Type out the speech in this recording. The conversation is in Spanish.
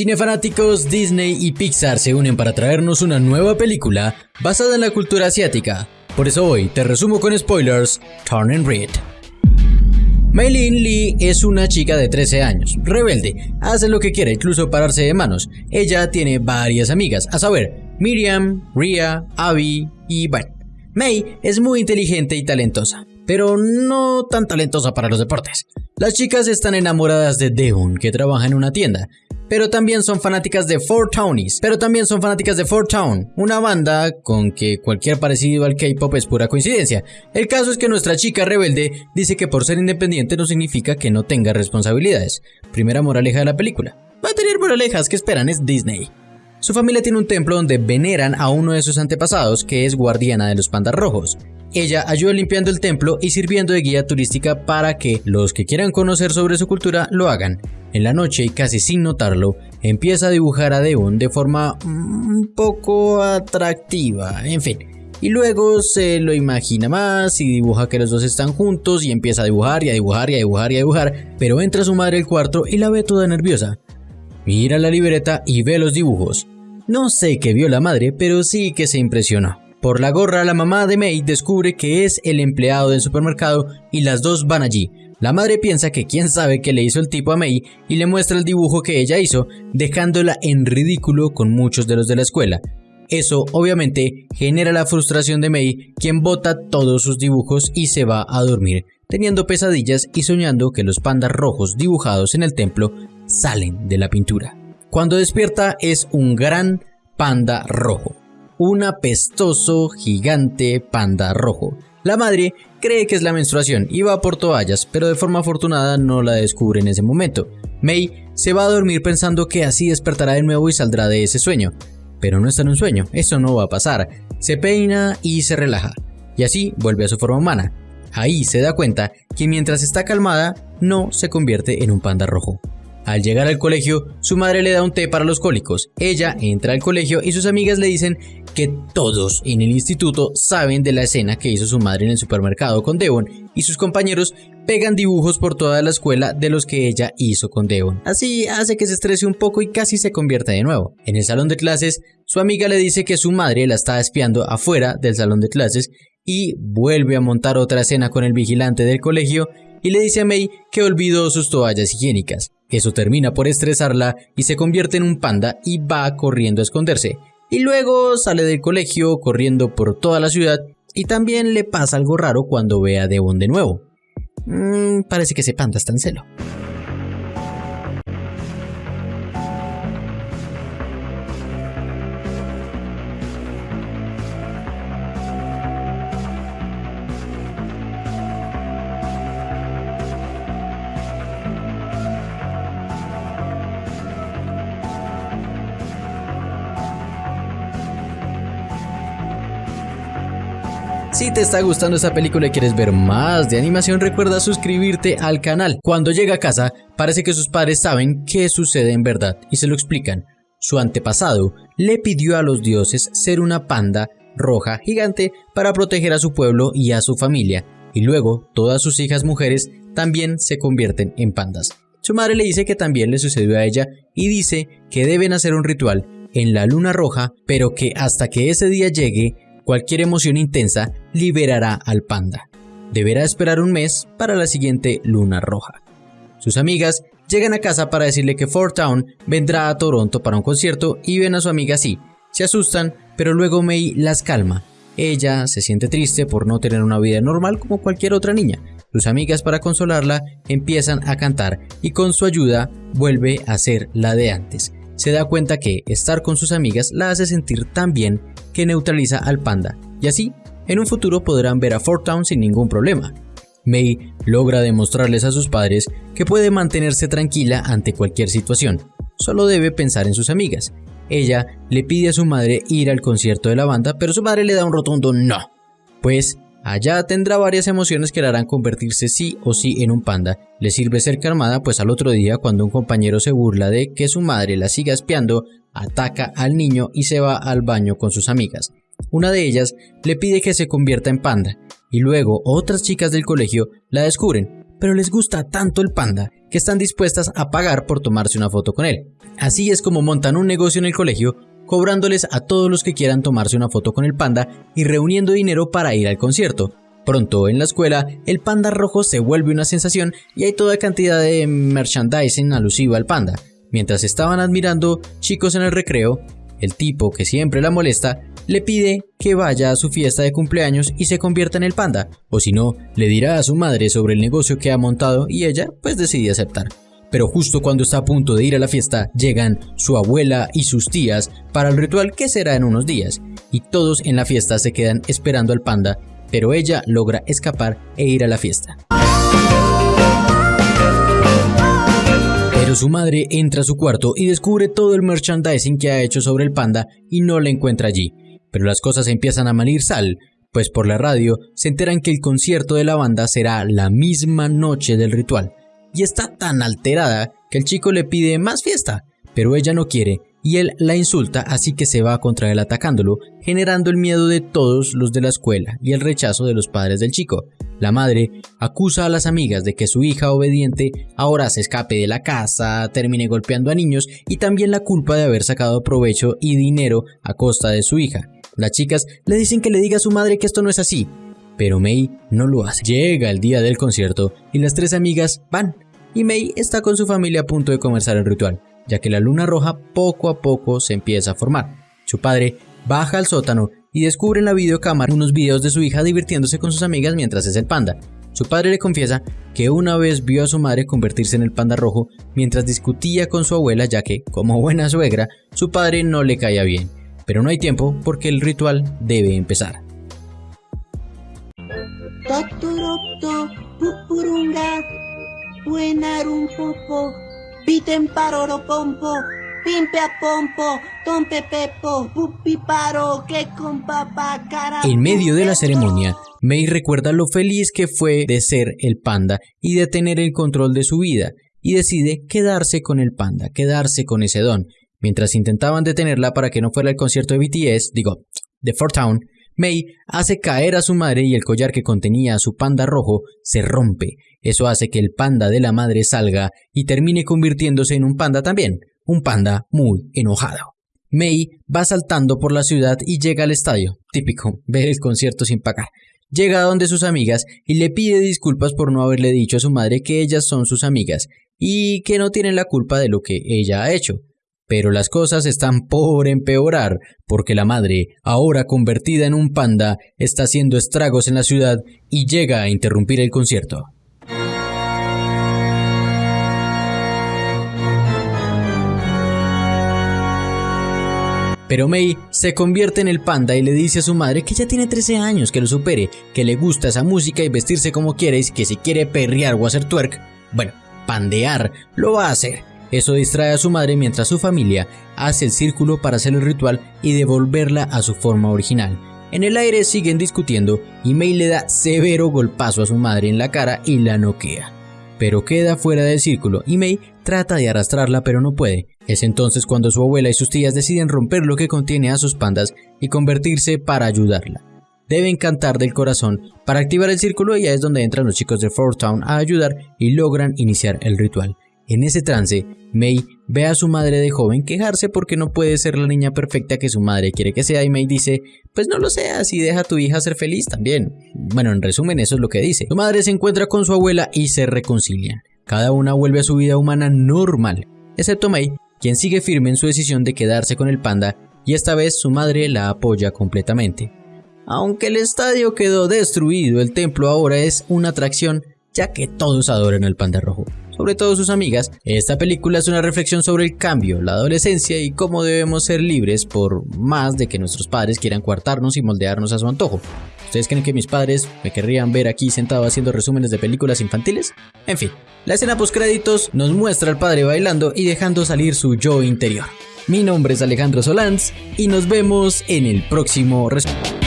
Cinefanáticos, Disney y Pixar se unen para traernos una nueva película basada en la cultura asiática. Por eso hoy te resumo con spoilers, Turn Red. Maylin Lee es una chica de 13 años, rebelde, hace lo que quiere, incluso pararse de manos. Ella tiene varias amigas, a saber, Miriam, Ria, Abby y bueno. May es muy inteligente y talentosa, pero no tan talentosa para los deportes. Las chicas están enamoradas de Devon, que trabaja en una tienda, pero también son fanáticas de Four Townies, pero también son fanáticas de Four Town, una banda con que cualquier parecido al K-pop es pura coincidencia. El caso es que nuestra chica rebelde dice que por ser independiente no significa que no tenga responsabilidades. Primera moraleja de la película. Va a tener moralejas que esperan es Disney. Su familia tiene un templo donde veneran a uno de sus antepasados que es guardiana de los pandas rojos. Ella ayuda limpiando el templo y sirviendo de guía turística para que los que quieran conocer sobre su cultura lo hagan. En la noche y casi sin notarlo, empieza a dibujar a Devon de forma un poco atractiva, en fin. Y luego se lo imagina más y dibuja que los dos están juntos y empieza a dibujar y a dibujar y a dibujar y a dibujar, pero entra su madre al cuarto y la ve toda nerviosa. Mira la libreta y ve los dibujos. No sé qué vio la madre, pero sí que se impresionó. Por la gorra, la mamá de May descubre que es el empleado del supermercado y las dos van allí, la madre piensa que quién sabe qué le hizo el tipo a May y le muestra el dibujo que ella hizo, dejándola en ridículo con muchos de los de la escuela. Eso obviamente genera la frustración de May, quien bota todos sus dibujos y se va a dormir, teniendo pesadillas y soñando que los pandas rojos dibujados en el templo salen de la pintura. Cuando despierta es un gran panda rojo, un apestoso gigante panda rojo. La madre cree que es la menstruación y va por toallas, pero de forma afortunada no la descubre en ese momento. May se va a dormir pensando que así despertará de nuevo y saldrá de ese sueño. Pero no está en un sueño, eso no va a pasar. Se peina y se relaja, y así vuelve a su forma humana. Ahí se da cuenta que mientras está calmada, no se convierte en un panda rojo. Al llegar al colegio, su madre le da un té para los cólicos. Ella entra al colegio y sus amigas le dicen que todos en el instituto saben de la escena que hizo su madre en el supermercado con Devon y sus compañeros pegan dibujos por toda la escuela de los que ella hizo con Devon. Así hace que se estrese un poco y casi se convierta de nuevo. En el salón de clases, su amiga le dice que su madre la está espiando afuera del salón de clases y vuelve a montar otra escena con el vigilante del colegio y le dice a May que olvidó sus toallas higiénicas. Eso termina por estresarla y se convierte en un panda y va corriendo a esconderse y luego sale del colegio corriendo por toda la ciudad y también le pasa algo raro cuando ve a Devon de nuevo. Mm, parece que ese panda está en celo. Si te está gustando esta película y quieres ver más de animación, recuerda suscribirte al canal. Cuando llega a casa, parece que sus padres saben qué sucede en verdad y se lo explican. Su antepasado le pidió a los dioses ser una panda roja gigante para proteger a su pueblo y a su familia, y luego todas sus hijas mujeres también se convierten en pandas. Su madre le dice que también le sucedió a ella y dice que deben hacer un ritual en la luna roja, pero que hasta que ese día llegue Cualquier emoción intensa liberará al panda. Deberá esperar un mes para la siguiente luna roja. Sus amigas llegan a casa para decirle que Fort Town vendrá a Toronto para un concierto y ven a su amiga así. Se asustan, pero luego May las calma. Ella se siente triste por no tener una vida normal como cualquier otra niña. Sus amigas para consolarla empiezan a cantar y con su ayuda vuelve a ser la de antes. Se da cuenta que estar con sus amigas la hace sentir tan bien que neutraliza al panda, y así, en un futuro podrán ver a Fort Town sin ningún problema. May logra demostrarles a sus padres que puede mantenerse tranquila ante cualquier situación, solo debe pensar en sus amigas. Ella le pide a su madre ir al concierto de la banda, pero su madre le da un rotundo no, pues allá tendrá varias emociones que le harán convertirse sí o sí en un panda. Le sirve ser calmada, pues al otro día, cuando un compañero se burla de que su madre la siga espiando, ataca al niño y se va al baño con sus amigas. Una de ellas le pide que se convierta en panda, y luego otras chicas del colegio la descubren, pero les gusta tanto el panda que están dispuestas a pagar por tomarse una foto con él. Así es como montan un negocio en el colegio, cobrándoles a todos los que quieran tomarse una foto con el panda y reuniendo dinero para ir al concierto. Pronto en la escuela, el panda rojo se vuelve una sensación y hay toda cantidad de merchandising alusivo al panda. Mientras estaban admirando chicos en el recreo, el tipo que siempre la molesta le pide que vaya a su fiesta de cumpleaños y se convierta en el panda, o si no, le dirá a su madre sobre el negocio que ha montado y ella pues decide aceptar. Pero justo cuando está a punto de ir a la fiesta, llegan su abuela y sus tías para el ritual que será en unos días, y todos en la fiesta se quedan esperando al panda, pero ella logra escapar e ir a la fiesta. Pero su madre entra a su cuarto y descubre todo el merchandising que ha hecho sobre el panda y no la encuentra allí. Pero las cosas empiezan a malir sal, pues por la radio se enteran que el concierto de la banda será la misma noche del ritual. Y está tan alterada que el chico le pide más fiesta, pero ella no quiere y él la insulta así que se va contra él atacándolo, generando el miedo de todos los de la escuela y el rechazo de los padres del chico. La madre acusa a las amigas de que su hija obediente ahora se escape de la casa, termine golpeando a niños y también la culpa de haber sacado provecho y dinero a costa de su hija. Las chicas le dicen que le diga a su madre que esto no es así, pero May no lo hace. Llega el día del concierto y las tres amigas van, y May está con su familia a punto de comenzar el ritual ya que la luna roja poco a poco se empieza a formar. Su padre baja al sótano y descubre en la videocámara unos videos de su hija divirtiéndose con sus amigas mientras es el panda. Su padre le confiesa que una vez vio a su madre convertirse en el panda rojo mientras discutía con su abuela ya que, como buena suegra, su padre no le caía bien. Pero no hay tiempo porque el ritual debe empezar. En medio de la ceremonia, May recuerda lo feliz que fue de ser el panda y de tener el control de su vida, y decide quedarse con el panda, quedarse con ese don. Mientras intentaban detenerla para que no fuera el concierto de BTS, digo, de Fort Town, May hace caer a su madre y el collar que contenía a su panda rojo se rompe. Eso hace que el panda de la madre salga y termine convirtiéndose en un panda también, un panda muy enojado. May va saltando por la ciudad y llega al estadio, típico, ver el concierto sin pagar. Llega a donde sus amigas y le pide disculpas por no haberle dicho a su madre que ellas son sus amigas y que no tienen la culpa de lo que ella ha hecho. Pero las cosas están por empeorar, porque la madre, ahora convertida en un panda, está haciendo estragos en la ciudad y llega a interrumpir el concierto. Pero May se convierte en el panda y le dice a su madre que ya tiene 13 años, que lo supere, que le gusta esa música y vestirse como quiere y que si quiere perrear o hacer twerk, bueno, pandear, lo va a hacer. Eso distrae a su madre mientras su familia hace el círculo para hacer el ritual y devolverla a su forma original. En el aire siguen discutiendo y May le da severo golpazo a su madre en la cara y la noquea. Pero queda fuera del círculo y May trata de arrastrarla pero no puede. Es entonces cuando su abuela y sus tías deciden romper lo que contiene a sus pandas y convertirse para ayudarla. Deben cantar del corazón para activar el círculo y ya es donde entran los chicos de Fort Town a ayudar y logran iniciar el ritual. En ese trance, May ve a su madre de joven quejarse porque no puede ser la niña perfecta que su madre quiere que sea y May dice, pues no lo seas y deja a tu hija ser feliz también. Bueno, en resumen eso es lo que dice. Su madre se encuentra con su abuela y se reconcilian. Cada una vuelve a su vida humana normal, excepto May, quien sigue firme en su decisión de quedarse con el panda y esta vez su madre la apoya completamente. Aunque el estadio quedó destruido, el templo ahora es una atracción ya que todos adoran al panda rojo sobre todo sus amigas, esta película es una reflexión sobre el cambio, la adolescencia y cómo debemos ser libres por más de que nuestros padres quieran coartarnos y moldearnos a su antojo. ¿Ustedes creen que mis padres me querrían ver aquí sentado haciendo resúmenes de películas infantiles? En fin, la escena post créditos nos muestra al padre bailando y dejando salir su yo interior. Mi nombre es Alejandro Solans y nos vemos en el próximo resumen.